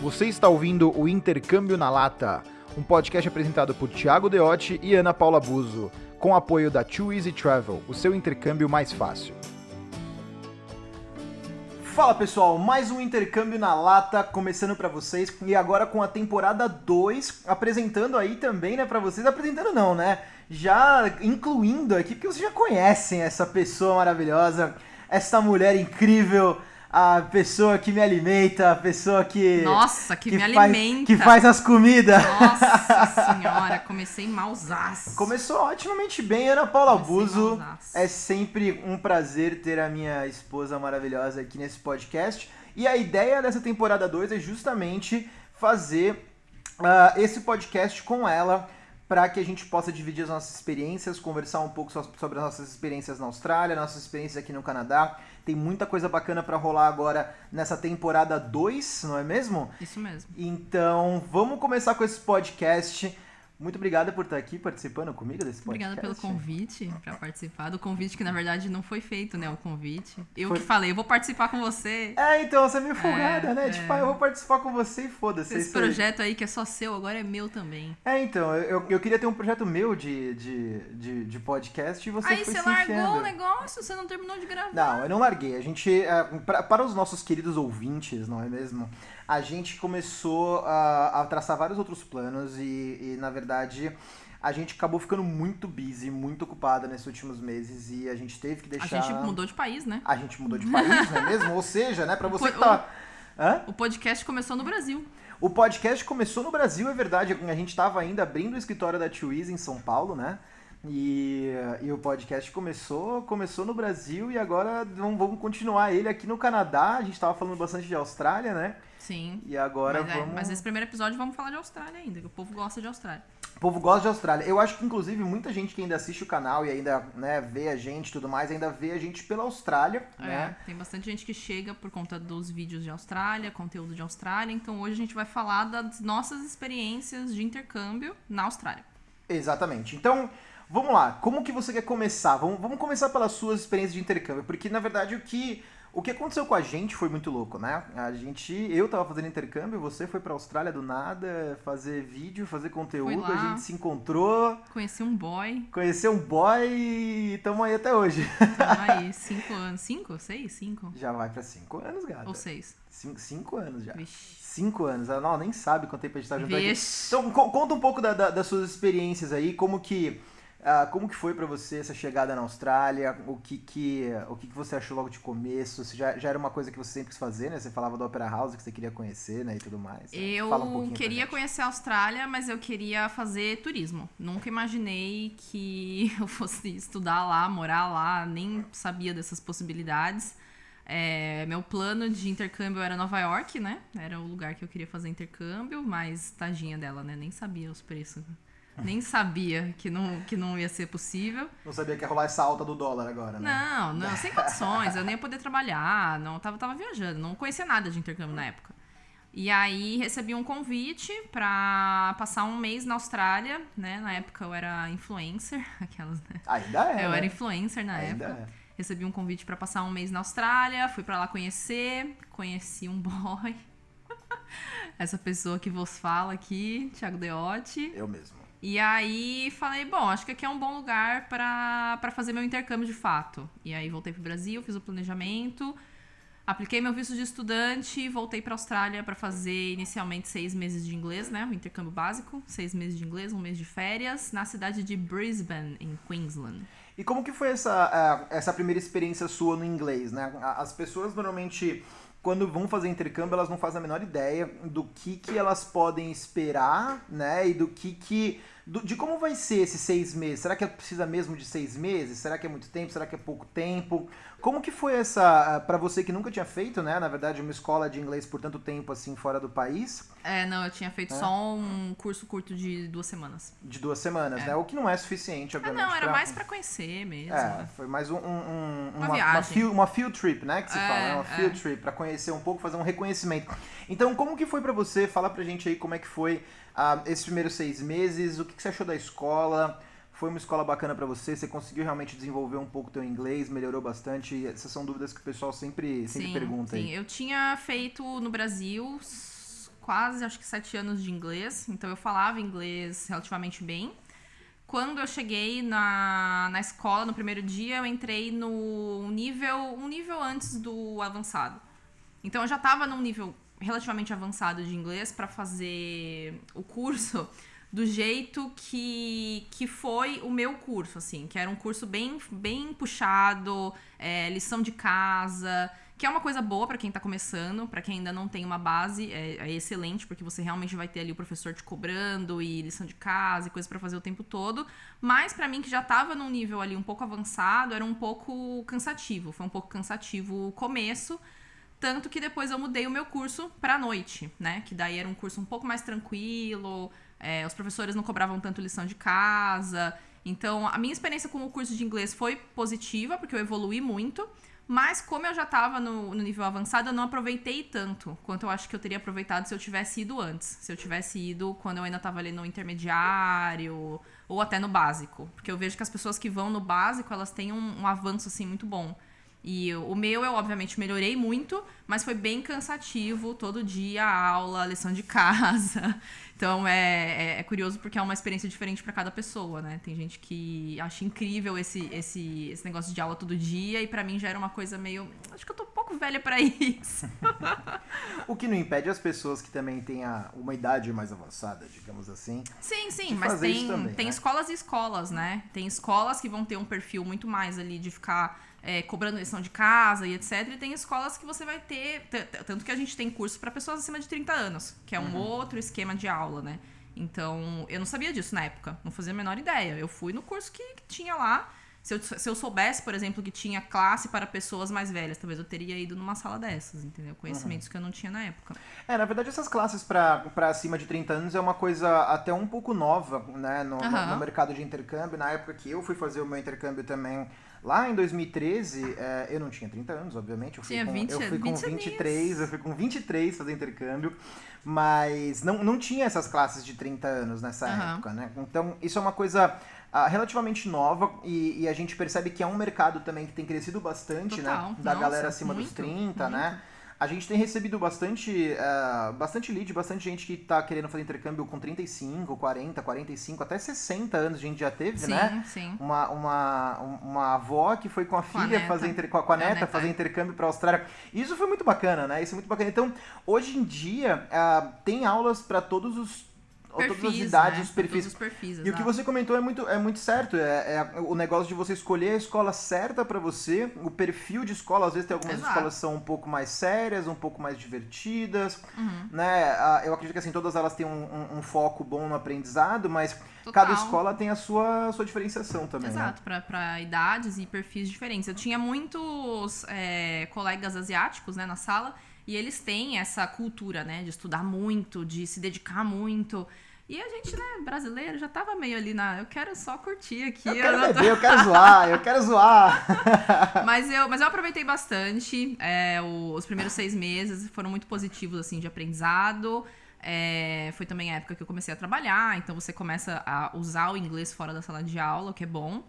Você está ouvindo o Intercâmbio na Lata, um podcast apresentado por Thiago Deotti e Ana Paula Buzo, com apoio da Too Easy Travel, o seu intercâmbio mais fácil. Fala pessoal, mais um intercâmbio na lata começando para vocês e agora com a temporada 2 apresentando aí também, né, para vocês, apresentando não, né? Já incluindo aqui porque vocês já conhecem essa pessoa maravilhosa, essa mulher incrível, a pessoa que me alimenta, a pessoa que. Nossa, que, que me faz, alimenta. Que faz as comidas. Nossa senhora, comecei malzaço. Começou otimamente bem, Ana Paula Buzo. É sempre um prazer ter a minha esposa maravilhosa aqui nesse podcast. E a ideia dessa temporada 2 é justamente fazer uh, esse podcast com ela para que a gente possa dividir as nossas experiências, conversar um pouco sobre as nossas experiências na Austrália, nossas experiências aqui no Canadá. Tem muita coisa bacana para rolar agora nessa temporada 2, não é mesmo? Isso mesmo. Então, vamos começar com esse podcast. Muito obrigada por estar aqui participando comigo desse podcast. Obrigada pelo convite para participar do convite que na verdade não foi feito, né, o convite. Eu foi... que falei, eu vou participar com você. É, então você é meio folgada, é, né? É. Tipo, ah, eu vou participar com você e foda-se. Esse projeto aí que é só seu, agora é meu também. É, então, eu, eu queria ter um projeto meu de, de, de, de podcast e você Aí foi você largou enfiando. o negócio, você não terminou de gravar. Não, eu não larguei. A gente, é, pra, para os nossos queridos ouvintes, não é mesmo? A gente começou a, a traçar vários outros planos e, e na verdade a gente acabou ficando muito busy, muito ocupada nesses últimos meses e a gente teve que deixar. A gente mudou de país, né? A gente mudou de país, não é mesmo? Ou seja, né, para você que tá. Hã? O podcast começou no Brasil. O podcast começou no Brasil, é verdade. A gente estava ainda abrindo o escritório da Twiz em São Paulo, né? E, e o podcast começou, começou no Brasil e agora vamos, vamos continuar ele aqui no Canadá. A gente estava falando bastante de Austrália, né? Sim. E agora mas, vamos. É, mas nesse primeiro episódio vamos falar de Austrália ainda, que o povo gosta de Austrália. O povo gosta de Austrália. Eu acho que, inclusive, muita gente que ainda assiste o canal e ainda né, vê a gente e tudo mais, ainda vê a gente pela Austrália, é, né? Tem bastante gente que chega por conta dos vídeos de Austrália, conteúdo de Austrália. Então hoje a gente vai falar das nossas experiências de intercâmbio na Austrália. Exatamente. Então, vamos lá. Como que você quer começar? Vamos, vamos começar pelas suas experiências de intercâmbio. Porque, na verdade, o que o que aconteceu com a gente foi muito louco, né? A gente, eu tava fazendo intercâmbio, você foi pra Austrália do nada, fazer vídeo, fazer conteúdo, a gente se encontrou. Conheci um boy. Conheceu um boy e tamo aí até hoje. Tamo aí, cinco anos. Cinco? Seis? Cinco? Já vai pra cinco anos, gata. Ou seis? Cinco, cinco anos já. Vixe. Cinco anos. Ela não, nem sabe quanto tempo a gente tá junto Vixe. aqui. Então, conta um pouco da, da, das suas experiências aí, como que ah, como que foi para você essa chegada na Austrália? O que que, o que, que você achou logo de começo? Você já, já era uma coisa que você sempre quis fazer, né? Você falava do Opera House que você queria conhecer, né? E tudo mais. Eu um queria conhecer a Austrália, mas eu queria fazer turismo. Nunca imaginei que eu fosse estudar lá, morar lá, nem sabia dessas possibilidades. É, meu plano de intercâmbio era Nova York, né? Era o lugar que eu queria fazer intercâmbio, mas tadinha dela, né? Nem sabia os preços nem sabia que não, que não ia ser possível. Não sabia que ia rolar essa alta do dólar agora, né? Não, não, sem condições. Eu nem ia poder trabalhar, não tava, tava viajando, não conhecia nada de intercâmbio na época. E aí recebi um convite para passar um mês na Austrália, né? Na época eu era influencer, aquelas, né? Ainda é. Eu né? era influencer na Ainda época. É. Recebi um convite para passar um mês na Austrália, fui para lá conhecer, conheci um boy. Essa pessoa que vos fala aqui, Thiago Deotti. Eu mesmo. E aí falei, bom, acho que aqui é um bom lugar para fazer meu intercâmbio de fato. E aí voltei pro Brasil, fiz o planejamento, apliquei meu visto de estudante, voltei para Austrália para fazer inicialmente seis meses de inglês, né, o intercâmbio básico, seis meses de inglês, um mês de férias, na cidade de Brisbane, em Queensland. E como que foi essa, essa primeira experiência sua no inglês, né? As pessoas normalmente quando vão fazer intercâmbio, elas não fazem a menor ideia do que, que elas podem esperar, né? E do que que do, de como vai ser esses seis meses. Será que precisa mesmo de seis meses? Será que é muito tempo? Será que é pouco tempo? Como que foi essa, ah, para você que nunca tinha feito, né, na verdade, uma escola de inglês por tanto tempo assim fora do país? É, não, eu tinha feito é. só um curso curto de duas semanas. De duas semanas, é. né? O que não é suficiente, obviamente. Ah, não, era pra... mais para conhecer mesmo. É, foi mais um, um, uma, uma, viagem. Uma field, uma field trip, né, que se é, fala, né? uma field é. trip, para conhecer um pouco, fazer um reconhecimento. Então, como que foi para você? Fala pra gente aí como é que foi ah, esses primeiros seis meses, o que, que você achou da escola? Foi uma escola bacana para você? Você conseguiu realmente desenvolver um pouco o teu inglês? Melhorou bastante? Essas são dúvidas que o pessoal sempre, sempre sim, pergunta sim. aí. Eu tinha feito no Brasil quase, acho que sete anos de inglês, então eu falava inglês relativamente bem. Quando eu cheguei na, na escola, no primeiro dia, eu entrei no nível, um nível antes do avançado. Então eu já estava num nível relativamente avançado de inglês para fazer o curso do jeito que, que foi o meu curso, assim, que era um curso bem, bem puxado, é, lição de casa, que é uma coisa boa para quem tá começando, para quem ainda não tem uma base, é, é, excelente, porque você realmente vai ter ali o professor te cobrando e lição de casa e coisa para fazer o tempo todo. Mas para mim que já tava num nível ali um pouco avançado, era um pouco cansativo, foi um pouco cansativo o começo. Tanto que depois eu mudei o meu curso pra noite, né? Que daí era um curso um pouco mais tranquilo, é, os professores não cobravam tanto lição de casa. Então, a minha experiência com o curso de inglês foi positiva, porque eu evolui muito. Mas, como eu já estava no, no, nível avançado, eu não aproveitei tanto quanto eu acho que eu teria aproveitado se eu tivesse ido antes. Se eu tivesse ido quando eu ainda estava ali no intermediário ou até no básico. Porque eu vejo que as pessoas que vão no básico, elas têm um, um avanço, assim, muito bom. E o meu eu, obviamente, melhorei muito, mas foi bem cansativo todo dia, aula, lição de casa. Então é, é, é curioso porque é uma experiência diferente para cada pessoa, né? Tem gente que acha incrível esse, esse, esse negócio de aula todo dia, e para mim já era uma coisa meio. Acho que eu tô um pouco velha para isso. o que não impede as pessoas que também têm uma idade mais avançada, digamos assim. Sim, sim, mas tem, também, tem né? escolas e escolas, né? Tem escolas que vão ter um perfil muito mais ali de ficar é, cobrando lição de casa e etc. E tem escolas que você vai ter. Tanto que a gente tem curso para pessoas acima de 30 anos, que é um uhum. outro esquema de aula, né? Então, eu não sabia disso na época, não fazia a menor ideia. Eu fui no curso que, que tinha lá. Se eu, se eu soubesse, por exemplo, que tinha classe para pessoas mais velhas, talvez eu teria ido numa sala dessas, entendeu? Conhecimentos uhum. que eu não tinha na época. É, na verdade, essas classes para acima de 30 anos é uma coisa até um pouco nova, né, no, uhum. no, no mercado de intercâmbio. Na época que eu fui fazer o meu intercâmbio também Lá em 2013, é, eu não tinha 30 anos, obviamente. Eu fui tinha com, 20, eu fui com 23, anos. eu fui com 23 fazer intercâmbio, mas não, não tinha essas classes de 30 anos nessa uhum. época, né? Então, isso é uma coisa uh, relativamente nova e, e, a gente percebe que é um mercado também que tem crescido bastante, né? Total. né? Da Nossa, galera acima muito, dos 30, muito. né? A gente tem recebido bastante, uh, bastante lead, bastante gente que está querendo fazer intercâmbio com 35, 40, 45, até 60 anos a gente já teve, sim, né? Sim. Uma, uma, uma avó que foi com a com filha a fazer inter, com a, com a neta, neta, fazer intercâmbio para a Austrália. Isso foi muito bacana, né? Isso é muito bacana. Então, hoje em dia, uh, tem aulas para todos os perfis, todas as idades, né? os perfis. Os perfis e o que você comentou é muito, é muito certo. É, é o negócio de você escolher a escola certa para você, o perfil de escola. Às vezes tem algumas Exato. escolas que são um pouco mais sérias, um pouco mais divertidas. Uhum. Né? Eu acredito que assim, todas elas têm um, um, um foco bom no aprendizado, mas Total. cada escola tem a sua, sua diferenciação também. Né? Exato, né? para idades e perfis diferentes. Eu tinha muitos é, colegas asiáticos né, na sala. E eles têm essa cultura, né, de estudar muito, de se dedicar muito. E a gente, né, brasileiro, já tava meio ali na. Eu quero só curtir aqui. Eu quero eu, beber, eu quero zoar, eu quero zoar. mas, eu, mas eu aproveitei bastante. É, os primeiros seis meses foram muito positivos, assim, de aprendizado. É, foi também a época que eu comecei a trabalhar, então você começa a usar o inglês fora da sala de aula, o que é bom.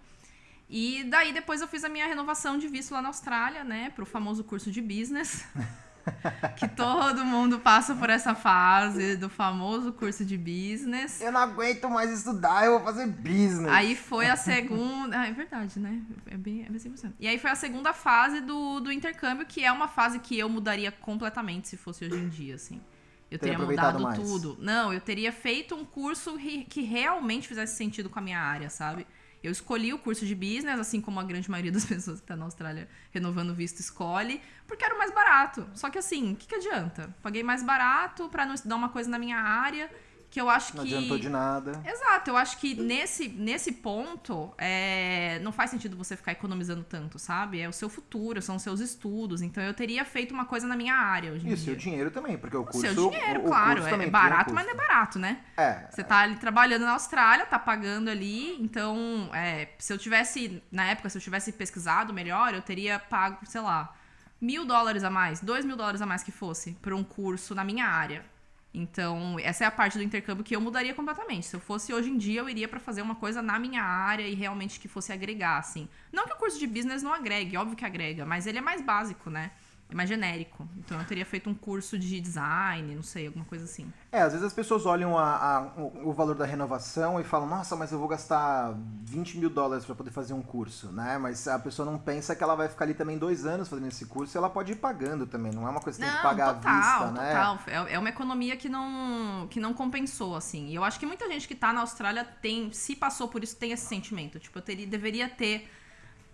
E daí depois eu fiz a minha renovação de visto lá na Austrália, né, pro famoso curso de business. que todo mundo passa por essa fase do famoso curso de business. Eu não aguento mais estudar, eu vou fazer business. Aí foi a segunda. Ah, é verdade, né? É bem, é bem 100%. E aí foi a segunda fase do, do intercâmbio, que é uma fase que eu mudaria completamente se fosse hoje em dia, assim. Eu teria, teria mudado mais. tudo. Não, eu teria feito um curso que realmente fizesse sentido com a minha área, sabe? Eu escolhi o curso de business, assim como a grande maioria das pessoas que está na Austrália renovando visto escolhe, porque era o mais barato. Só que assim, o que, que adianta? Paguei mais barato para não estudar uma coisa na minha área que eu acho não que. Não adiantou de nada. Exato, eu acho que nesse, nesse ponto é... não faz sentido você ficar economizando tanto, sabe? É o seu futuro, são os seus estudos. Então eu teria feito uma coisa na minha área hoje em E o seu dinheiro também, porque o curso. O seu dinheiro, o, claro. O é barato, mas não é barato, né? É. Você tá ali trabalhando na Austrália, tá pagando ali. Então, é, se eu tivesse, na época, se eu tivesse pesquisado melhor, eu teria pago, sei lá, mil dólares a mais, dois mil dólares a mais que fosse, por um curso na minha área. Então, essa é a parte do intercâmbio que eu mudaria completamente. Se eu fosse hoje em dia, eu iria para fazer uma coisa na minha área e realmente que fosse agregar, assim. Não que o curso de business não agregue, óbvio que agrega, mas ele é mais básico, né? Mais genérico. Então eu teria feito um curso de design, não sei, alguma coisa assim. É, às vezes as pessoas olham a, a, o valor da renovação e falam, nossa, mas eu vou gastar 20 mil dólares para poder fazer um curso, né? Mas a pessoa não pensa que ela vai ficar ali também dois anos fazendo esse curso e ela pode ir pagando também, não é uma coisa que não, tem que pagar total, à vista, né? Total, é, é uma economia que não, que não compensou, assim. E eu acho que muita gente que tá na Austrália tem, se passou por isso, tem esse sentimento. Tipo, eu teria, deveria ter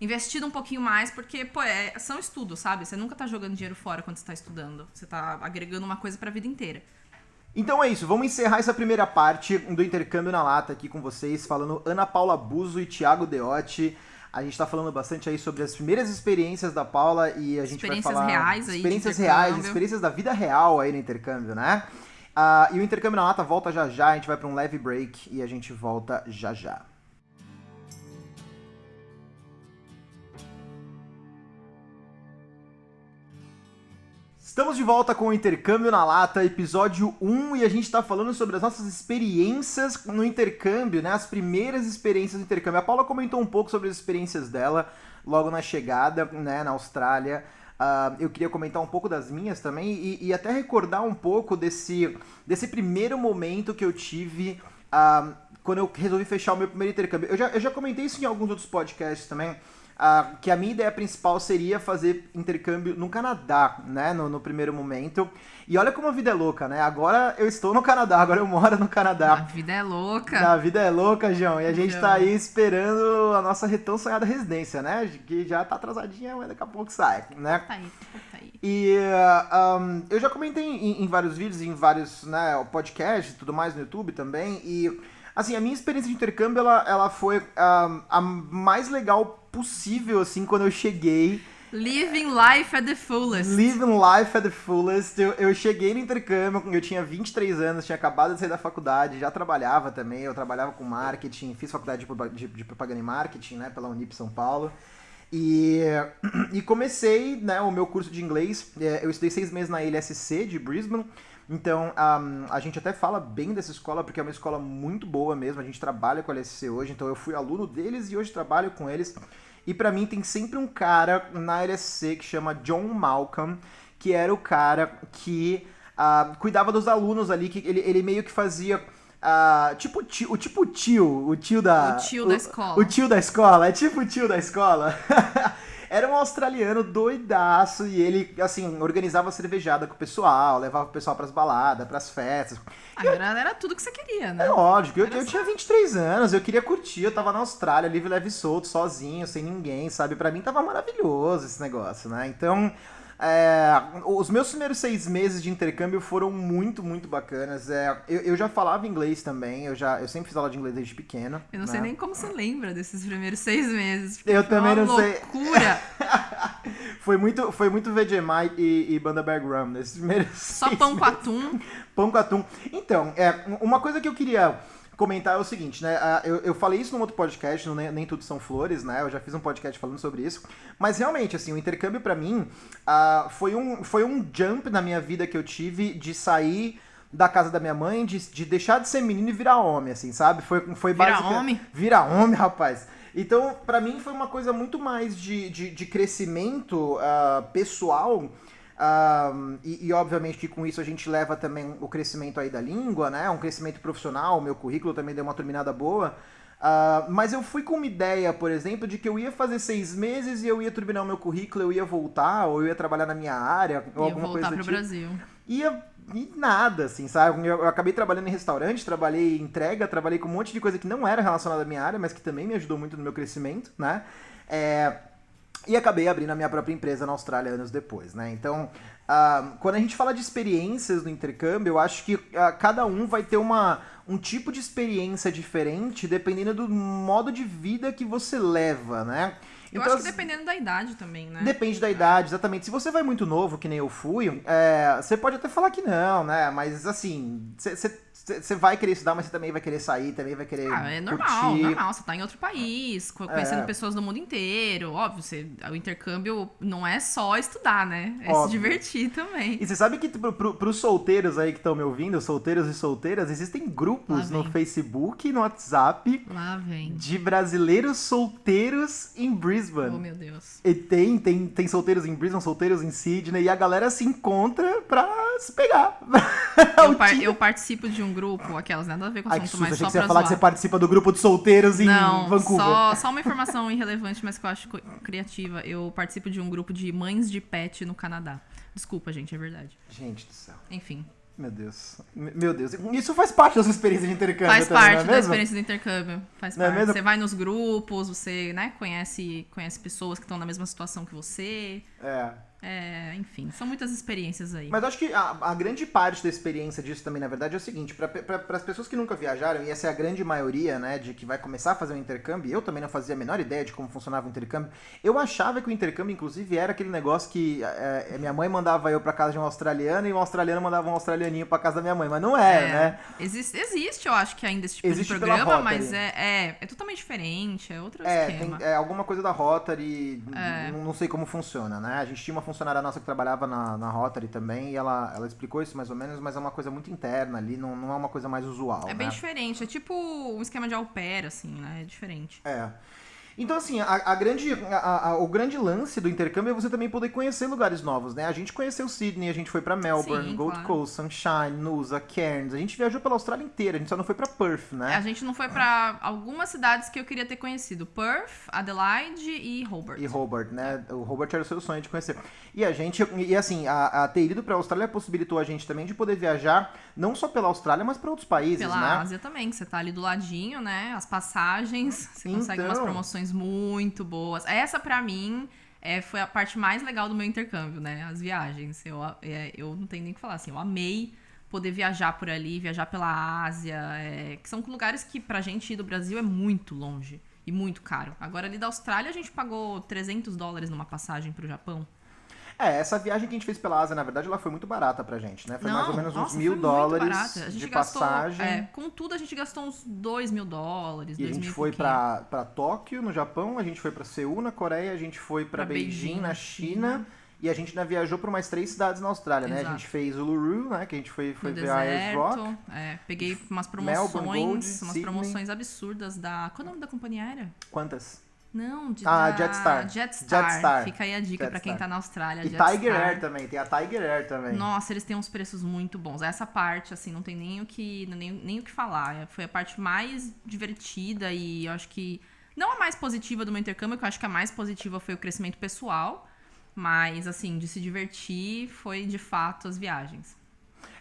investido um pouquinho mais, porque, pô, é, são estudos, sabe? Você nunca tá jogando dinheiro fora quando você tá estudando. Você tá agregando uma coisa pra vida inteira. Então é isso, vamos encerrar essa primeira parte do intercâmbio na lata aqui com vocês, falando Ana Paula Buzo e Thiago Deotti. A gente tá falando bastante aí sobre as primeiras experiências da Paula e a gente vai falar... reais aí Experiências reais, experiências da vida real aí no intercâmbio, né? Uh, e o intercâmbio na lata volta já já, a gente vai para um leve break e a gente volta já já. Estamos de volta com o Intercâmbio na Lata, episódio 1, e a gente está falando sobre as nossas experiências no intercâmbio, né? As primeiras experiências no intercâmbio. A Paula comentou um pouco sobre as experiências dela logo na chegada, né, na Austrália. Uh, eu queria comentar um pouco das minhas também e, e, até recordar um pouco desse, desse primeiro momento que eu tive uh, quando eu resolvi fechar o meu primeiro intercâmbio. Eu já, eu já comentei isso em alguns outros podcasts também, Que a minha ideia principal seria fazer intercâmbio no Canadá, né, no, no, primeiro momento. E olha como a vida é louca, né? Agora eu estou no Canadá, agora eu moro no Canadá. A vida é louca. A vida é louca, João. E a gente está aí esperando a nossa tão sonhada residência, né? Que já tá atrasadinha, mas daqui a pouco sai, né? Tá aí, tá aí. E uh, um, eu já comentei em, em, vários vídeos, em vários né, podcasts e tudo mais no YouTube também. E assim, a minha experiência de intercâmbio, ela, ela foi uh, a mais legal possível, assim, quando eu cheguei. Living life at the fullest. Living life at the fullest. Eu, eu cheguei no intercâmbio, eu tinha 23 anos, tinha acabado de sair da faculdade, já trabalhava também, eu trabalhava com marketing, fiz faculdade de, de, de propaganda e marketing, né, pela Unip São Paulo. E, e comecei né, o meu curso de inglês. É, eu estudei seis meses na LSC de Brisbane. Então, um, a gente até fala bem dessa escola, porque é uma escola muito boa mesmo. A gente trabalha com a LSC hoje, então eu fui aluno deles e hoje trabalho com eles. E para mim tem sempre um cara na LSC que chama John Malcolm, que era o cara que uh, cuidava dos alunos ali, que ele, ele meio que fazia. Uh, tipo tio, o tipo tio, o tio da. O tio o, da escola. O tio da escola, é tipo o tio da escola. Era um australiano doidaço e ele, assim, organizava cervejada com o pessoal, levava o pessoal pras baladas, pras festas. Agora era tudo que você queria, né? É lógico, eu, eu tinha 23 anos, eu queria curtir, eu tava na Austrália, livre, leve e solto, sozinho, sem ninguém, sabe? Para mim tava maravilhoso esse negócio, né? Então, é, os meus primeiros seis meses de intercâmbio foram muito, muito bacanas. É, eu, eu, já falava inglês também, eu, já, eu sempre fiz aula de inglês desde pequena. Eu não né? sei nem como você lembra desses primeiros seis meses. Eu também não loucura. sei. loucura! foi muito, foi muito Vegemite e, e Banda Bear Rum nesses primeiros Só pão meses. com atum? pão com atum. Então, é, uma coisa que eu queria comentar é o seguinte, né? Eu, eu falei isso num outro podcast, Nem, Nem Tudo São Flores, né? Eu já fiz um podcast falando sobre isso. Mas realmente, assim, o intercâmbio para mim uh, foi, um, foi um jump na minha vida que eu tive de sair da casa da minha mãe, de, de deixar de ser menino e virar homem, assim, sabe? Foi, foi Virar homem? Virar homem, rapaz. Então, para mim foi uma coisa muito mais de, de, de crescimento uh, pessoal um, e, e, obviamente que com isso a gente leva também o crescimento aí da língua, né? Um crescimento profissional, meu currículo também deu uma terminada boa. Uh, mas eu fui com uma ideia, por exemplo, de que eu ia fazer seis meses e eu ia terminar o meu currículo, eu ia voltar, ou eu ia trabalhar na minha área, ou ia alguma coisa do pro tipo. Brasil. Ia e nada, assim, sabe? Eu, eu, acabei trabalhando em restaurante, trabalhei em entrega, trabalhei com um monte de coisa que não era relacionada à minha área, mas que também me ajudou muito no meu crescimento, né? É, e acabei abrindo a minha própria empresa na Austrália anos depois, né? Então, uh, quando a gente fala de experiências no intercâmbio, eu acho que uh, cada um vai ter uma, um tipo de experiência diferente dependendo do modo de vida que você leva, né? Eu então, acho que dependendo da idade também, né? Depende da idade, exatamente. Se você vai muito novo, que nem eu fui, é, você pode até falar que não, né? Mas assim, você você vai querer estudar, mas você também vai querer sair, também vai querer. Ah, é normal, curtir. normal. Você tá em outro país, conhecendo é. pessoas do mundo inteiro. Óbvio, você, o intercâmbio não é só estudar, né? É Óbvio. se divertir também. E você sabe que pro, pro, pros solteiros aí que estão me ouvindo, solteiros e solteiras, existem grupos no Facebook e no WhatsApp Lá vem. de brasileiros solteiros em Brisbane Brisbane. Oh, meu Deus. E tem, tem, tem solteiros em Brisbane, solteiros em Sydney, e a galera se encontra pra se pegar. Eu, par eu participo de um grupo, aquelas nada a ver com o assunto, mas só pra você ia falar que você participa do grupo de solteiros em Não, Vancouver. Só, só uma informação irrelevante, mas que eu acho criativa. Eu participo de um grupo de mães de pet no Canadá. Desculpa, gente, é verdade. Gente do céu. Enfim. Meu Deus. Meu Deus. Isso faz parte da sua experiência de intercâmbio Faz também, parte é da experiência do intercâmbio. Faz não é parte. É você vai nos grupos, você né, conhece, conhece pessoas que estão na mesma situação que você. É. É, enfim, são muitas experiências aí. Mas acho que a, a, grande parte da experiência disso também, na verdade, é o seguinte: para as pessoas que nunca viajaram, e essa é a grande maioria, né, de que vai começar a fazer um intercâmbio, eu também não fazia a menor ideia de como funcionava o intercâmbio. Eu achava que o intercâmbio, inclusive, era aquele negócio que é, minha mãe mandava eu para casa de um australiano e um australiano mandava um australianinho para casa da minha mãe, mas não era, é, né? Existe, existe, eu acho que ainda esse tipo existe de programa, mas é, é, é, totalmente diferente, é outro é, esquema. Tem, é alguma coisa da Rotary, é. não, não sei como funciona, né? A gente tinha uma funcionária nossa que trabalhava na, na Rotary também e ela, ela explicou isso mais ou menos, mas é uma coisa muito interna ali, não, não é uma coisa mais usual. É né? bem diferente, é tipo um esquema de au pair, assim, né? É diferente. É. Então, assim, a, a grande, a, o grande lance do intercâmbio é você também poder conhecer lugares novos, né? A gente conheceu Sydney, a gente foi para Melbourne, Sim, Gold claro. Coast, Sunshine, Noosa, Cairns. A gente viajou pela Austrália inteira, a gente só não foi para Perth, né? A gente não foi para algumas cidades que eu queria ter conhecido: Perth, Adelaide e Hobart. E Hobart, né? O Hobart era o seu sonho de conhecer. E a gente, e assim, a, a ter ido para a Austrália possibilitou a gente também de poder viajar não só pela Austrália, mas para outros países, pela né? Pela Ásia também, que você tá ali do ladinho, né? As passagens, você então... consegue umas promoções muito boas. Essa, para mim, é, foi a parte mais legal do meu intercâmbio, né? As viagens. Eu, é, eu não tenho nem o que falar, assim, eu amei poder viajar por ali, viajar pela Ásia, é, que são lugares que pra gente ir do Brasil é muito longe e muito caro. Agora ali da Austrália a gente pagou 300 dólares numa passagem pro Japão. É, essa viagem que a gente fez pela Ásia, na verdade, ela foi muito barata pra gente, né? Foi Não, mais ou menos nossa, uns mil dólares de gastou, passagem. É, com tudo a gente gastou uns dois mil dólares. E a gente foi pra, pra Tóquio, no Japão, a gente foi pra Seul, na Coreia, a gente foi pra, pra Beijing, Beijing, na China. China. E a gente ainda viajou para mais três cidades na Austrália, Exato. né? A gente fez Uluru, né? Que a gente foi, foi ver a Ayers Rock. É, peguei umas promoções, Melbourne, Gold, umas Sydney. promoções absurdas da... Qual é o nome da companhia aérea? Quantas? Não, de ah, da... Jetstar. Jetstar. Jetstar. Fica aí a dica para quem tá na Austrália. E Jetstar. Tiger Air também, tem a Tiger Air também. Nossa, eles têm uns preços muito bons. Essa parte, assim, não tem nem o que, nem, nem o que falar. Foi a parte mais divertida e eu acho que. Não a mais positiva do meu intercâmbio, que eu acho que a mais positiva foi o crescimento pessoal. Mas, assim, de se divertir foi de fato as viagens.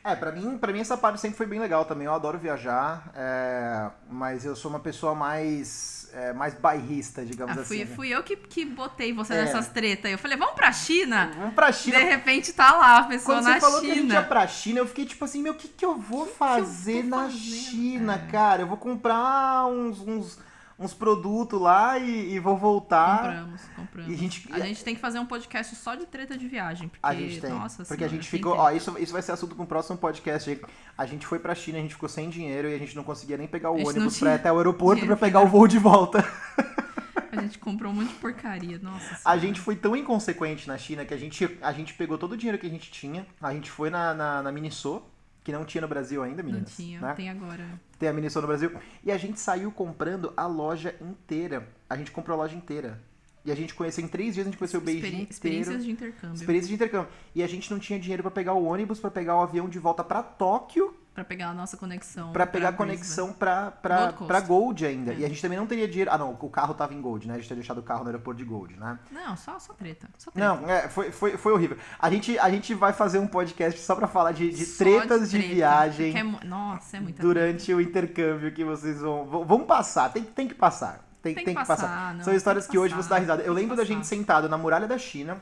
É, pra mim, pra mim essa parte sempre foi bem legal também. Eu adoro viajar, é, mas eu sou uma pessoa mais, é, mais bairrista, digamos ah, fui, assim. Fui eu que, que botei você é. nessas tretas. Eu falei, vamos pra China? Vamos pra China. De repente tá lá a pessoa Quando na você falou China. que a gente ia pra China, eu fiquei tipo assim, meu, o que, que eu vou fazer eu na fazendo? China, É. cara? Eu vou comprar uns... uns uns produtos lá e, e, vou voltar. Compramos, compramos. E a, gente, a gente tem que fazer um podcast só de treta de viagem. Porque, a gente tem. Nossa porque a senhora, gente tem ficou. Ó, isso, isso vai ser assunto para um próximo podcast. A gente foi pra China, a gente ficou sem dinheiro e a gente não conseguia nem pegar o A ônibus pra ir até o aeroporto pra pegar o voo de volta. A gente comprou um monte de porcaria, nossa A senhora. gente foi tão inconsequente na China que a gente, a gente pegou todo o dinheiro que a gente tinha, a gente foi na, na, na Miniso, que não tinha no Brasil ainda, Não meninas. tinha, né? tem agora. Tem a Miniso no Brasil. E a gente saiu comprando a loja inteira. A gente comprou a loja inteira. E a gente conheceu em três dias, a gente conheceu o Beijing Experi- inteiro. Experiências de intercâmbio. Experiência de intercâmbio. E a gente não tinha dinheiro pra pegar o ônibus, pra pegar o avião de volta pra Tóquio, Pra pegar a nossa conexão. pra pegar a conexão pra, pra, Gold pra Gold ainda. É. E a gente também não teria dinheiro. Ah, não, o carro tava em Gold, né? A gente tinha deixado o carro no aeroporto de Gold, né? Não, só, só treta. Só treta. Não, é, foi, foi, foi horrível. A gente, a gente vai fazer um podcast só pra falar de, de tretas de, treta, viagem porque é nossa, é muita durante o intercâmbio que vocês vão. vão- passar, tem, tem que passar. Tem, Tem tem que que passar. passar, não, São histórias que, que hoje você dá passar, risada. Eu lembro da passar. gente sentado na muralha da China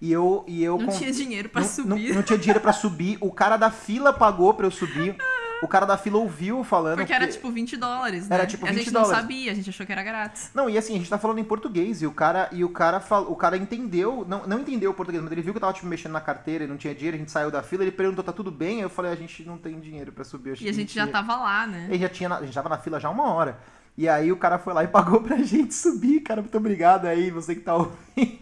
e eu. E eu Não tinha dinheiro pra não- subir. Não, não tinha dinheiro pra subir. O cara da fila pagou pra eu subir. O cara da fila ouviu falando. Porque era tipo 20 dólares, né? Era tipo E a 20 gente dólares. não sabia, a gente achou que era grátis. Não, e assim, a gente tá falando em português, e o cara, e o cara, fal, o cara entendeu, não, não entendeu o português, mas ele viu que eu tava, tipo, mexendo na carteira e não tinha dinheiro, a gente saiu da fila, ele perguntou, tá tudo bem? Aí eu falei, a gente não tem dinheiro pra subir. E a que gente já tava lá, né? Ele já tinha, na- a gente tava na fila já uma hora. E aí o cara foi lá e pagou pra gente subir, cara. Muito obrigado aí, você que tá ouvindo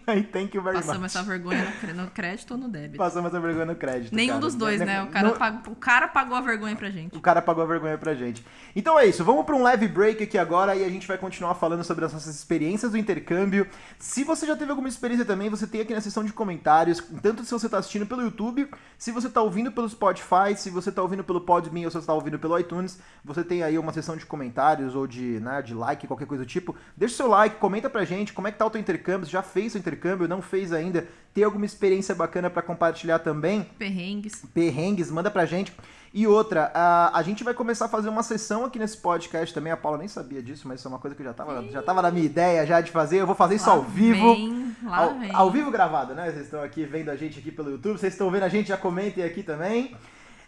aí, thank you very Passamos much. essa vergonha no crédito ou no débito? Passamos essa vergonha no crédito. Nenhum cara. dos dois, né? O cara, no... pagou, o cara pagou a vergonha pra gente. O cara pagou a vergonha pra gente. Então é isso, vamos pra um leve break aqui agora e a gente vai continuar falando sobre as nossas experiências do intercâmbio. Se você já teve alguma experiência também, você tem aqui na seção de comentários, tanto se você tá assistindo pelo YouTube, se você tá ouvindo pelo Spotify, se você tá ouvindo pelo Podme ou se você tá ouvindo pelo iTunes, você tem aí uma seção de comentários ou de, né, de like, qualquer coisa do tipo. Deixa o seu like, comenta pra gente como é que tá o teu intercâmbio, se já fez o intercâmbio, não fez ainda, tem alguma experiência bacana para compartilhar também? Perrengues. Perrengues, manda pra gente. E outra, a, a gente vai começar a fazer uma sessão aqui nesse podcast também. A Paula nem sabia disso, mas isso é uma coisa que já tava, já tava na minha ideia já de fazer. Eu vou fazer isso lá ao vivo. Vem, ao, vem. ao vivo gravado, né? Vocês estão aqui vendo a gente aqui pelo YouTube. Vocês estão vendo a gente, já comentem aqui também.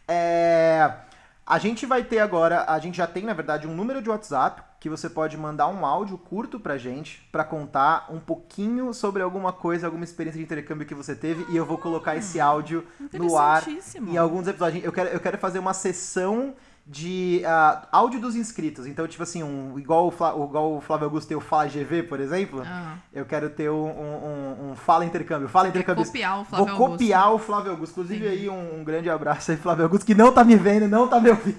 É, a gente vai ter agora, a gente já tem, na verdade, um número de WhatsApp que você pode mandar um áudio curto pra gente para contar um pouquinho sobre alguma coisa, alguma experiência de intercâmbio que você teve e eu vou colocar esse áudio no ar em alguns episódios. Eu quero, eu quero fazer uma sessão de uh, áudio dos inscritos. Então, tipo assim, um, igual, o Flá, igual o Flávio Augusto tem o Fala GV, por exemplo, ah. eu quero ter um, um, um, Fala Intercâmbio. Fala Intercâmbio. copiar o Flávio Vou copiar Augusto. o Flávio Augusto. Inclusive, aí um, um, grande abraço aí, Flávio Augusto, que não tá me vendo, não tá me ouvindo.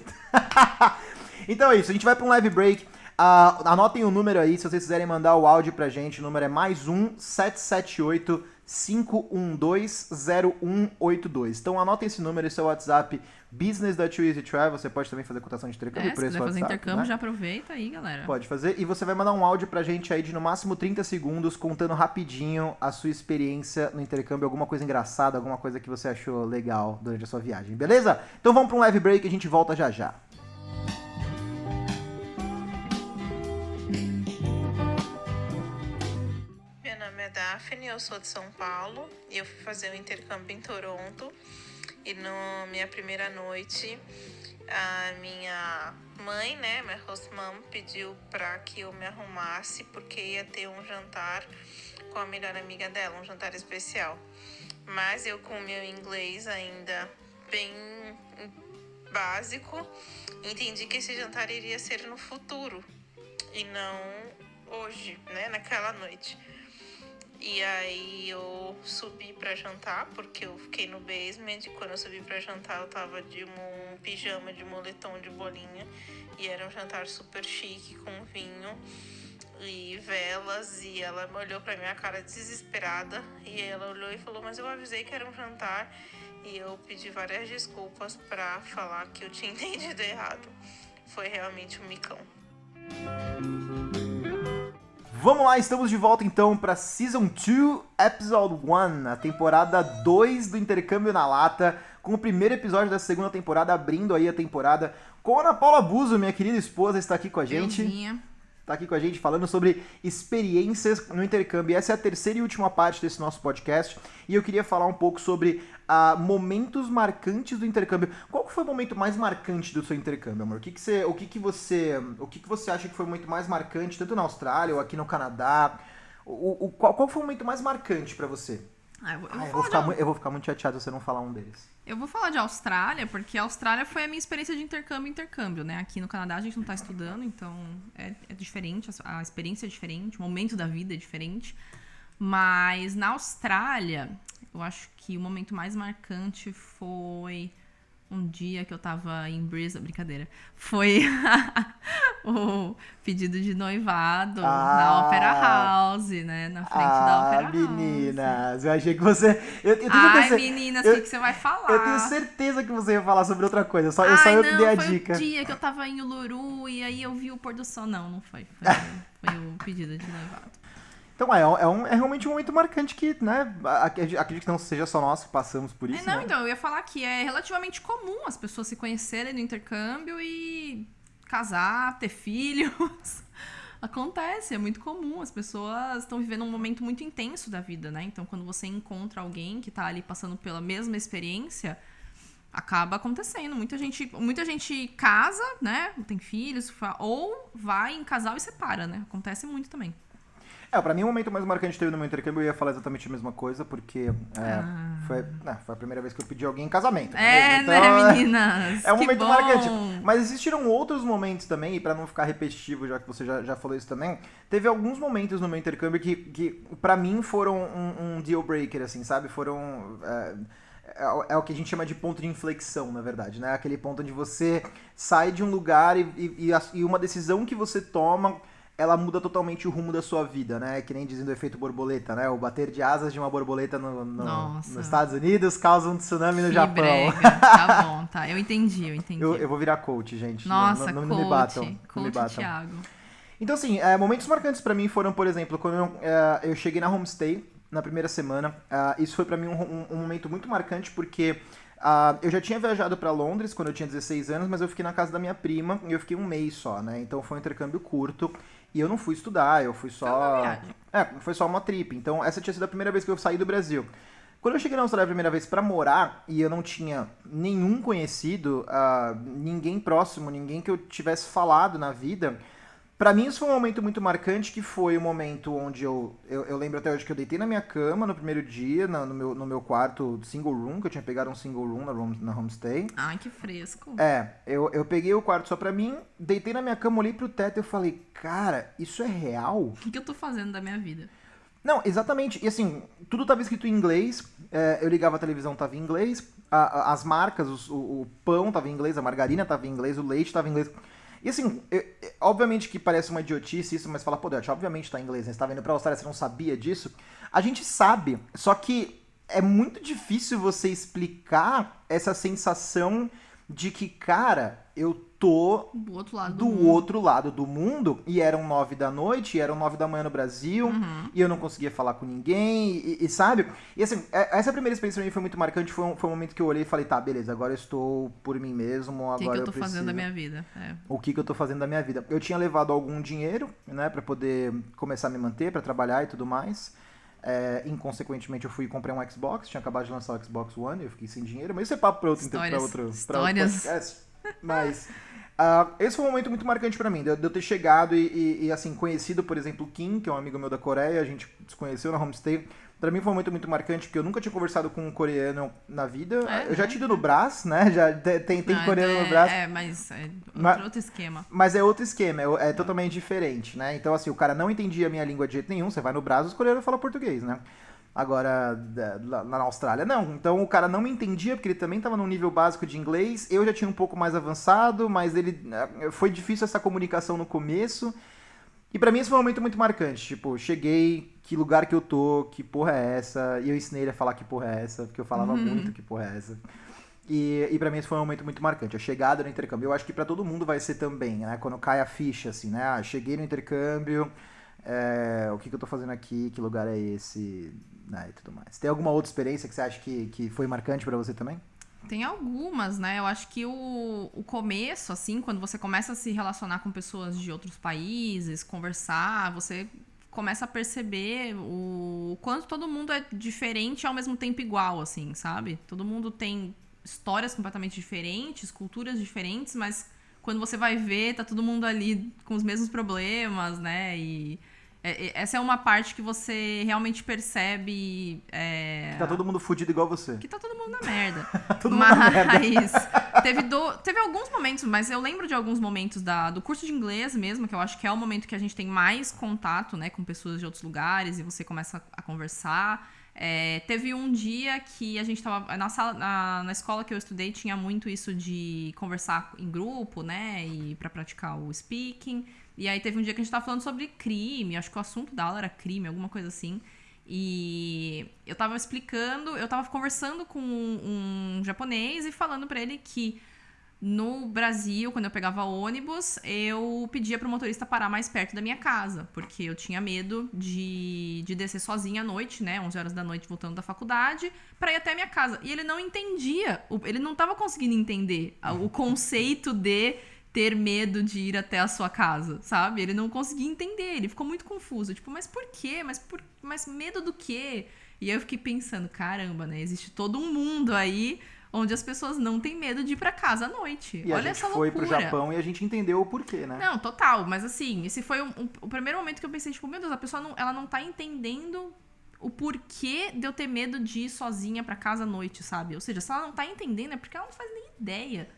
então é isso, a gente vai para um live break. Uh, anotem o número aí, se vocês quiserem mandar o áudio pra gente. O número é mais um 778 512-0182. Então anotem esse número, esse é o WhatsApp Business da Too Easy Travel. Você pode também fazer cotação de intercâmbio é, por esse se WhatsApp. fazer intercâmbio, né? já aproveita aí, galera. Pode fazer. E você vai mandar um áudio pra gente aí de no máximo 30 segundos, contando rapidinho a sua experiência no intercâmbio, alguma coisa engraçada, alguma coisa que você achou legal durante a sua viagem, beleza? Então vamos pra um live break e a gente volta já já. Daphne, eu sou de São Paulo e eu fui fazer o um intercâmbio em Toronto. E na minha primeira noite, a minha mãe, né, minha host mom, pediu para que eu me arrumasse porque ia ter um jantar com a melhor amiga dela, um jantar especial. Mas eu com o meu inglês ainda bem básico, entendi que esse jantar iria ser no futuro e não hoje, né, naquela noite. E aí eu subi para jantar, porque eu fiquei no basement. E quando eu subi para jantar, eu tava de um pijama de moletom de bolinha. E era um jantar super chique, com vinho e velas. E ela olhou pra minha cara desesperada. E ela olhou e falou: Mas eu avisei que era um jantar. E eu pedi várias desculpas para falar que eu tinha entendido errado. Foi realmente um micão. Vamos lá, estamos de volta então para Season 2, Episode 1, a temporada 2 do Intercâmbio na Lata, com o primeiro episódio da segunda temporada, abrindo aí a temporada com a Ana Paula Buzo, minha querida esposa, está aqui com a gente. Euzinha. Está aqui com a gente falando sobre experiências no intercâmbio. Essa é a terceira e última parte desse nosso podcast. E eu queria falar um pouco sobre uh, momentos marcantes do intercâmbio. Qual foi o momento mais marcante do seu intercâmbio, amor? O que, que você, o que, que você, o que, que você acha que foi o momento mais marcante, tanto na Austrália ou aqui no Canadá? O, o qual, qual foi o momento mais marcante para você? Ah, eu, vou, ah, eu, vou ficar, de... eu vou ficar muito chateado se você não falar um deles. Eu vou falar de Austrália, porque a Austrália foi a minha experiência de intercâmbio intercâmbio, né? Aqui no Canadá a gente não está estudando, então é, é, diferente, a experiência é diferente, o momento da vida é diferente. Mas na Austrália, eu acho que o momento mais marcante foi um dia que eu tava em Brisbane, brincadeira, foi o pedido de noivado ah, na Opera House, né? Na frente ah, da Opera meninas, House. Meninas, eu achei que você... Eu, eu Ai, certeza, meninas, o eu, que, que você vai falar? Eu tenho certeza que você ia falar sobre outra coisa, só, eu Ai, só eu que dei a foi dica. o dia que eu tava em Uluru e aí eu vi o pôr do sol. Não, não foi. Foi, foi o pedido de noivado. Então é, é, um, é realmente um momento marcante que, né, acredito que não seja só nós que passamos por isso. É, não, né? então, eu ia falar que é relativamente comum as pessoas se conhecerem no intercâmbio e casar, ter filhos. Acontece, é muito comum. As pessoas estão vivendo um momento muito intenso da vida, né? Então, quando você encontra alguém que tá ali passando pela mesma experiência, acaba acontecendo. Muita gente, muita gente casa, né? Tem filhos, ou vai em casal e separa, né? Acontece muito também. É, pra mim o momento mais marcante teve no meu intercâmbio, eu ia falar exatamente a mesma coisa, porque é, ah. foi, né, foi a primeira vez que eu pedi alguém em casamento. É, então, né, meninas? É um momento bom. marcante. Mas existiram outros momentos também, e pra não ficar repetitivo, já que você já, já falou isso também, teve alguns momentos no meu intercâmbio que, que pra mim foram um, um deal breaker, assim, sabe? Foram. É, é, é, o que a gente chama de ponto de inflexão, na verdade, né? Aquele ponto onde você sai de um lugar e, e, e uma decisão que você toma ela muda totalmente o rumo da sua vida, né? Que nem dizendo o efeito borboleta, né? O bater de asas de uma borboleta no, no nos Estados Unidos causa um tsunami no que Japão. Brega. Tá bom, tá. Eu entendi, eu entendi. Eu, eu vou virar coach, gente. Nossa, não, não, não coach, me batam. Coach não me batam. Thiago. Então, assim, é, momentos marcantes para mim foram, por exemplo, quando eu, é, eu cheguei na homestay na primeira semana. Uh, isso foi para mim um, um, um, momento muito marcante porque uh, eu já tinha viajado para Londres quando eu tinha 16 anos, mas eu fiquei na casa da minha prima e eu fiquei um mês só, né? Então foi um intercâmbio curto. E eu não fui estudar, eu fui só. É, foi só uma trip. Então, essa tinha sido a primeira vez que eu saí do Brasil. Quando eu cheguei na Austrália a primeira vez para morar e eu não tinha nenhum conhecido, uh, ninguém próximo, ninguém que eu tivesse falado na vida, para mim isso foi um momento muito marcante, que foi o um momento onde eu, eu, eu, lembro até hoje que eu deitei na minha cama no primeiro dia, no, no, meu, no meu quarto single room, que eu tinha pegado um single room na, room, na homestay. Ai, que fresco. É, eu, eu peguei o quarto só pra mim, deitei na minha cama, olhei pro teto e falei, cara, isso é real? O que, que eu tô fazendo da minha vida? Não, exatamente. E assim, tudo tava escrito em inglês, é, eu ligava a televisão, tava em inglês, a, a, as marcas, o, o pão tava em inglês, a margarina tava em inglês, o leite tava em inglês. E assim, eu, obviamente que parece uma idiotice isso, mas fala, pô, Dutch, obviamente tá em inglês, né? Você tá vendo pra Austrália, você não sabia disso. A gente sabe, só que é muito difícil você explicar essa sensação de que, cara, eu tô do outro lado do, do outro lado do mundo e eram nove da noite, e eram nove da manhã no Brasil, uhum. e eu não conseguia falar com ninguém, e, e, sabe? E assim, é, essa primeira experiência pra mim foi muito marcante, foi um, foi um momento que eu olhei e falei, tá, beleza, agora eu estou por mim mesmo, agora O que, que eu tô fazendo da minha vida? É. O que, que eu tô fazendo da minha vida? Eu tinha levado algum dinheiro, né, para poder começar a me manter, para trabalhar e tudo mais. É, inconsequentemente, eu fui e comprei um Xbox, tinha acabado de lançar o Xbox One, eu fiquei sem dinheiro, mas isso é papo pra outro, histórias, pra outro, pra outro podcast. Mas uh, esse foi um momento muito marcante para mim, de eu ter chegado e, e, e, assim, conhecido, por exemplo, o Kim, que é um amigo meu da Coreia, a gente se conheceu na homestay. Pra mim foi um momento muito marcante, porque eu nunca tinha conversado com um coreano na vida. É, eu já tinha ido no Brás, né? Já tem, tem Não, coreano é, no Brás. É, mas é outro, mas, outro esquema. Mas é outro esquema, é, é totalmente diferente, né? Então, assim, o cara não entendia a minha língua de jeito nenhum. Você vai no Brás, os coreanos falam português, né? Agora, lá na Austrália, não. Então o cara não me entendia, porque ele também estava num nível básico de inglês. Eu já tinha um pouco mais avançado, mas ele eh, foi difícil essa comunicação no começo. E para mim esse foi um momento muito marcante. Tipo, cheguei, que lugar que eu tô, que porra é essa? E eu ensinei ele a falar que porra é essa, porque eu falava uhum. muito que porra é essa. E, e para mim esse foi um momento muito marcante. A chegada no intercâmbio, eu acho que para todo mundo vai ser também, né? Quando cai a ficha, assim, né? Ah, cheguei no intercâmbio, é, o que, que eu tô fazendo aqui, que lugar é esse? Né, e tudo mais. Tem alguma outra experiência que você acha que, que foi marcante para você também? Tem algumas, né? Eu acho que o, o começo, assim, quando você começa a se relacionar com pessoas de outros países, conversar, você começa a perceber o quanto todo mundo é diferente e ao mesmo tempo igual, assim, sabe? Todo mundo tem histórias completamente diferentes, culturas diferentes, mas quando você vai ver, tá todo mundo ali com os mesmos problemas, né? E essa é uma parte que você realmente percebe. É... Que tá todo mundo fudido igual você. Que tá todo mundo na merda. todo mas mundo na merda. teve, do... teve alguns momentos, mas eu lembro de alguns momentos da, do curso de inglês mesmo, que eu acho que é o momento que a gente tem mais contato né, com pessoas de outros lugares e você começa a conversar. É, teve um dia que a gente tava na sala, na, na, escola que eu estudei tinha muito isso de conversar em grupo, né, e para praticar o speaking. E aí teve um dia que a gente tava falando sobre crime, acho que o assunto da aula era crime, alguma coisa assim. E eu tava explicando, eu tava conversando com um, um japonês e falando para ele que no Brasil, quando eu pegava ônibus, eu pedia pro motorista parar mais perto da minha casa, porque eu tinha medo de, de descer sozinha à noite, né, 11 horas da noite voltando da faculdade, para ir até a minha casa. E ele não entendia, ele não tava conseguindo entender o conceito de ter medo de ir até a sua casa, sabe? Ele não conseguia entender, ele ficou muito confuso. Tipo, mas por quê? Mas, por... mas medo do quê? E eu fiquei pensando, caramba, né? Existe todo um mundo aí onde as pessoas não têm medo de ir para casa à noite. E Olha a gente essa foi loucura. pro Japão e a gente entendeu o porquê, né? Não, total. Mas assim, esse foi um, um, o primeiro momento que eu pensei, tipo, meu Deus, a pessoa não, ela não tá entendendo o porquê de eu ter medo de ir sozinha para casa à noite, sabe? Ou seja, se ela não tá entendendo, é porque ela não faz nem ideia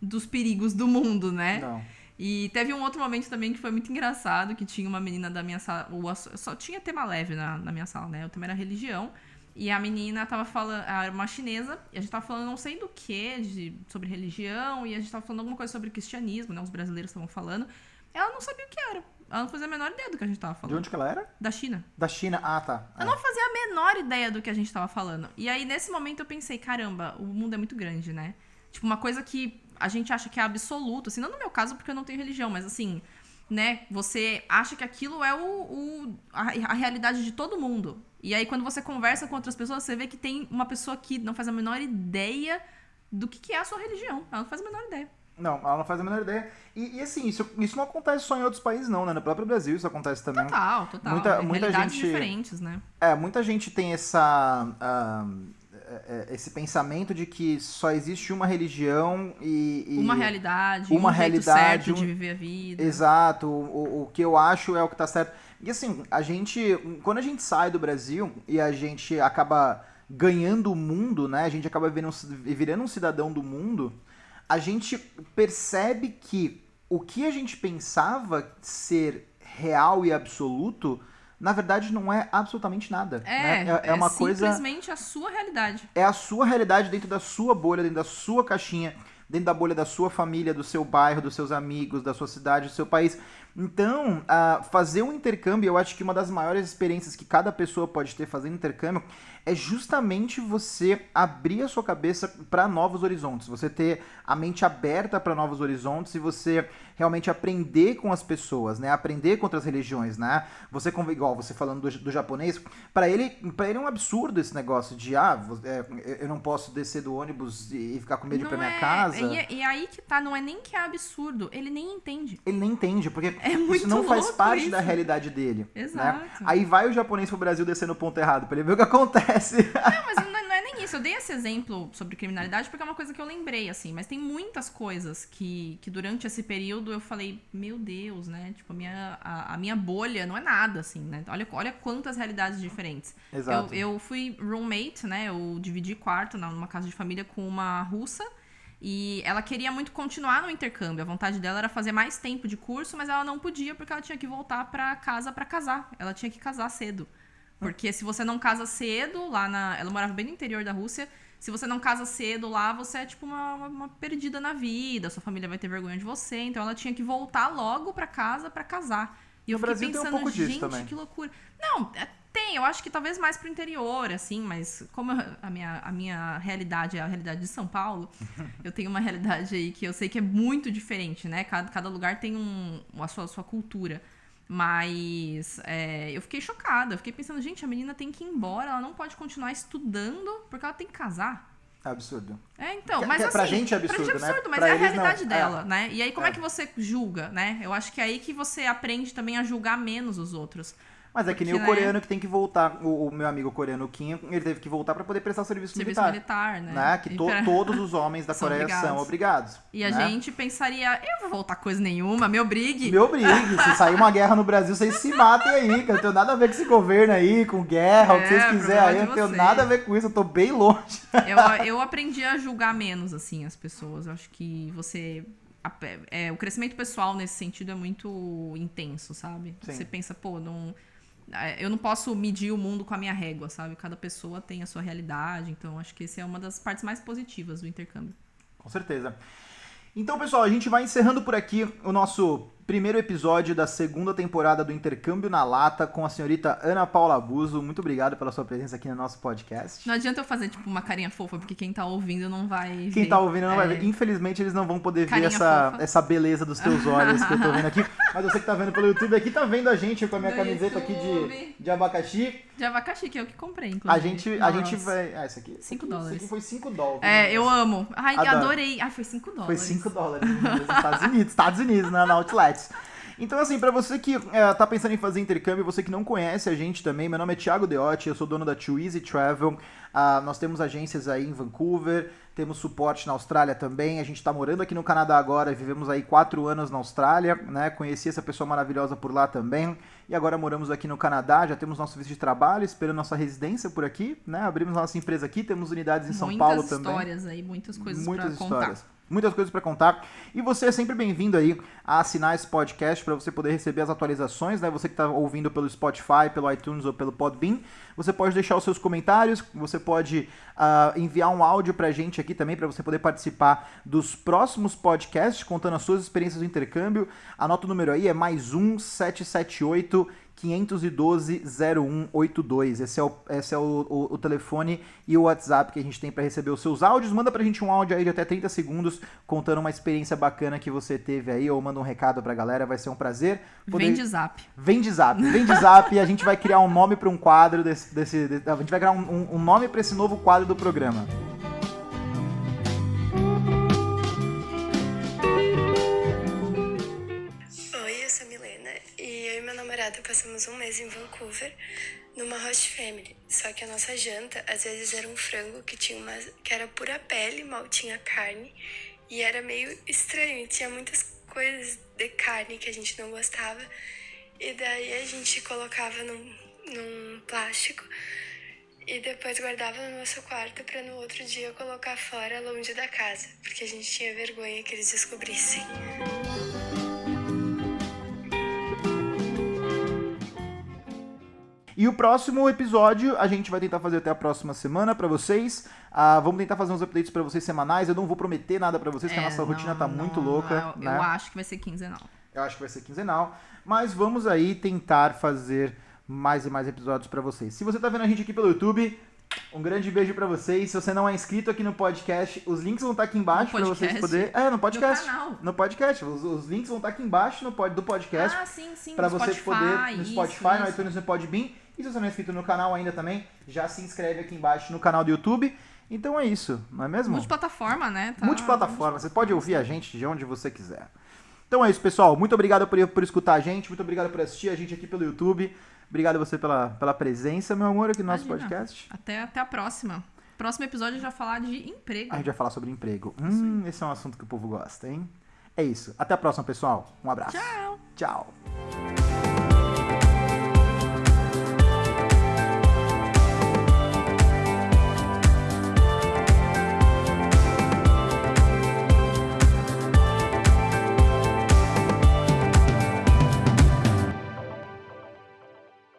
dos perigos do mundo, né? Não. E teve um outro momento também que foi muito engraçado, que tinha uma menina da minha sala, só tinha tema leve na, na minha sala, né? O tema era religião. E a menina tava falando, ela era uma chinesa, e a gente tava falando não sei do que, de, sobre religião, e a gente tava falando alguma coisa sobre cristianismo, né? Os brasileiros estavam falando. Ela não sabia o que era. Ela não fazia a menor ideia do que a gente tava De falando. onde que ela era? Da China. Da China. Ah, tá. Eu não fazia a menor ideia do que a gente tava falando. E aí, nesse momento, eu pensei, caramba, o mundo é muito grande, né? Tipo, uma coisa que a gente acha que é absoluto, assim, não no meu caso, porque eu não tenho religião, mas assim, né? Você acha que aquilo é o, o- a, a realidade de todo mundo. E aí, quando você conversa com outras pessoas, você vê que tem uma pessoa que não faz a menor ideia do que, que é a sua religião. Ela não faz a menor ideia. Não, ela não faz a menor ideia. E, e, assim, isso, isso não acontece só em outros países, não, né? No próprio Brasil isso acontece também. Total, total. Muita- É muita gente- diferentes, né? É, muita gente tem essa. é, esse pensamento de que só existe uma religião e. e- Uma realidade, uma um realidade, certo um- de viver a vida. Exato, o, o que eu acho é o que tá certo. E assim, a gente. Quando a gente sai do Brasil e a gente acaba ganhando o mundo, né? A gente acaba virando, virando um cidadão do mundo, a gente percebe que o que a gente pensava ser real e absoluto, na verdade não é absolutamente nada. É, né? é, é uma coisa simplesmente a sua realidade. é a sua realidade dentro da sua bolha, dentro da sua caixinha, dentro da bolha da sua família, do seu bairro, dos seus amigos, da sua cidade, do seu país. Então, ah, fazer um intercâmbio, eu acho que uma das maiores experiências que cada pessoa pode ter fazendo intercâmbio é justamente você abrir a sua cabeça para novos horizontes, você ter a mente aberta para novos horizontes e você realmente aprender com as pessoas, né? Aprender com outras religiões, né? Você igual você falando do, do japonês, para ele, para ele é um absurdo esse negócio de ah, é, eu não posso descer do ônibus e ficar com medo de ir Não pra minha é- casa. E, e aí que tá, não é nem que é absurdo, ele nem entende. Ele nem entende, porque É muito isso não faz parte da isso. realidade dele. Exato. Né? Aí vai o japonês pro Brasil descer no ponto errado, pra ele ver o que acontece. Não, mas não, não é nem isso. Eu dei esse exemplo sobre criminalidade porque é uma coisa que eu lembrei, assim. Mas tem muitas coisas que, que durante esse período eu falei, meu Deus, né? Tipo, a minha, a, a minha bolha não é nada, assim, né? Olha, olha quantas realidades diferentes. Exato. Eu, eu fui roommate, né? Eu dividi quarto numa casa de família com uma russa. E ela queria muito continuar no intercâmbio. A vontade dela era fazer mais tempo de curso, mas ela não podia porque ela tinha que voltar pra casa pra casar. Ela tinha que casar cedo. Porque se você não casa cedo, lá na. Ela morava bem no interior da Rússia. Se você não casa cedo lá, você é tipo uma, uma- perdida na vida. Sua família vai ter vergonha de você. Então ela tinha que voltar logo pra casa pra casar. E eu fiquei Brasil tem um pensando, pouco disso gente, também. que loucura. Não, é- tem, eu acho que talvez mais pro interior, assim, mas como eu- a minha, a minha realidade é a realidade de São Paulo, eu tenho uma realidade aí que eu sei que é muito diferente, né? Cada, cada lugar tem um, a sua, sua cultura. Mas é, eu fiquei chocada, eu fiquei pensando, gente, a menina tem que ir embora, ela não pode continuar estudando porque ela tem que casar. É absurdo. É, então, Que- mas que assim, pra gente é absurdo, pra gente é né? absurdo, mas Pra é a eles não. realidade É. dela, né? E aí como é. É. que você julga, né? Eu acho que é aí que você aprende também a julgar menos os outros. Mas é que nem o né? coreano que tem que voltar. O, o meu amigo coreano, Kim, ele teve que voltar pra poder prestar o serviço, Serviço militar. militar, né? né? Que to- pra- todos os homens da São Coreia obrigados. são obrigados. E a né? gente pensaria, eu vou voltar coisa nenhuma, me obrigue. Me obrigue, se sair uma guerra no Brasil, vocês se matem aí, que eu não tenho nada a ver com esse governo aí, com guerra, o que É, vocês quiserem aí, eu não tenho nada a ver com isso, eu tô bem longe. Eu, eu aprendi a julgar menos, assim, as pessoas. Eu acho que você. é, o crescimento pessoal nesse sentido é muito intenso, sabe? Sim. Você pensa, pô, não. É, Eu não posso medir o mundo com a minha régua, sabe? Cada pessoa tem a sua realidade, então acho que essa é uma das partes mais positivas do intercâmbio. Com certeza. Então, pessoal, a gente vai encerrando por aqui o nosso primeiro episódio da segunda temporada do Intercâmbio na Lata com a senhorita Ana Paula Abuso. Muito obrigado pela sua presença aqui no nosso podcast. Não adianta eu fazer, tipo, uma carinha fofa, porque quem tá ouvindo não vai. Quem ver. tá ouvindo não vai É. ver. Infelizmente, eles não vão poder ver Carinha essa, fofa. essa beleza dos teus olhos que eu tô vendo aqui. Mas você que tá vendo pelo YouTube aqui, tá vendo a gente com a minha No camiseta aqui de, YouTube. de abacaxi. De abacaxi, que é o que comprei, A inclusive. gente, a gente vai. Ah, isso aqui. isso Cinco aqui- dólares. Isso aqui foi 5 dólares. É, eu amo. Ai, Adoro. adorei. Ai, foi 5 dólares. Foi 5 dólares Estados Unidos, Estados Unidos, na, na Outlets. Então, assim, para você que é, tá pensando em fazer intercâmbio, você que não conhece a gente também, meu nome é Thiago Deotti, eu sou dono da Too Easy Travel. Uh, nós temos agências aí em Vancouver, temos suporte na Austrália também. A gente está morando aqui no Canadá agora, vivemos aí quatro anos na Austrália, né? Conheci essa pessoa maravilhosa por lá também. E agora moramos aqui no Canadá, já temos nosso visto de trabalho, esperando nossa residência por aqui, né? Abrimos nossa empresa aqui, temos unidades em São Paulo também. Muitas histórias aí, muitas coisas muitas histórias. Contar muitas coisas para contar. E você é sempre bem-vindo aí a assinar esse podcast para você poder receber as atualizações, né? Você que está ouvindo pelo Spotify, pelo iTunes ou pelo Podbean, você pode deixar os seus comentários, você pode uh, enviar um áudio para a gente aqui também para você poder participar dos próximos podcasts contando as suas experiências do intercâmbio. Anota o número aí, é mais um 778 512-0182. Esse é, o, esse é o, o, o, telefone e o WhatsApp que a gente tem para receber os seus áudios. Manda pra gente um áudio aí de até 30 segundos contando uma experiência bacana que você teve aí, ou manda um recado pra galera, vai ser um prazer. Poder... Vem de zap. Vem de zap, vem de zap e a gente vai criar um nome para um quadro desse, desse, A gente vai criar um, um, um nome para esse novo quadro do programa. Namorado passamos um mês em Vancouver, numa host family. Só que a nossa janta, às vezes, era um frango que tinha uma, que era pura pele, mal tinha carne. E era meio estranho, tinha muitas coisas de carne que a gente não gostava. E daí a gente colocava num, num plástico e depois guardava no nosso quarto para no outro dia colocar fora, longe da casa, porque a gente tinha vergonha que eles descobrissem. E o próximo episódio a gente vai tentar fazer até a próxima semana para vocês. Uh, vamos tentar fazer uns updates para vocês semanais. Eu não vou prometer nada para vocês, é, que a nossa não, rotina tá não, muito louca. Eu, né? eu acho que vai ser quinzenal. Eu acho que vai ser quinzenal. Mas vamos aí tentar fazer mais e mais episódios para vocês. Se você tá vendo a gente aqui pelo YouTube, um grande beijo para vocês. Se você não é inscrito aqui no podcast, os links vão estar tá aqui embaixo para vocês poderem. É, no podcast. No, canal. no podcast. Os, os, links vão estar tá aqui embaixo no pod, do podcast. Ah, sim, sim. Para você Spotify, poder. No Spotify, isso, no iTunes, no Podbean. E se você não é inscrito no canal ainda também, já se inscreve aqui embaixo no canal do YouTube. Então é isso, não é mesmo? Multiplataforma, né? Tá... Multiplataforma, você pode ouvir a gente de onde você quiser. Então é isso, pessoal. Muito obrigado por, por escutar a gente, muito obrigado por assistir a gente aqui pelo YouTube. Obrigado a você pela, pela presença, meu amor, aqui no nosso Imagina. podcast. Até, até a próxima. Próximo episódio a gente vai falar de emprego. A gente vai falar sobre emprego. Hum, esse é um assunto que o povo gosta, hein? É isso. Até a próxima, pessoal. Um abraço. Tchau. Tchau.